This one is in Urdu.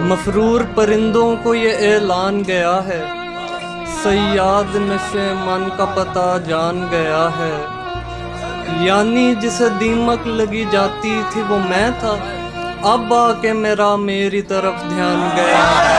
مفرور پرندوں کو یہ اعلان گیا ہے۔ سیاد نشے من کا پتہ جان گیا ہے۔ یعنی جسے دیمک لگی جاتی تھی وہ میں تھا۔ اب آ کے میرا میری طرف دھیان گیا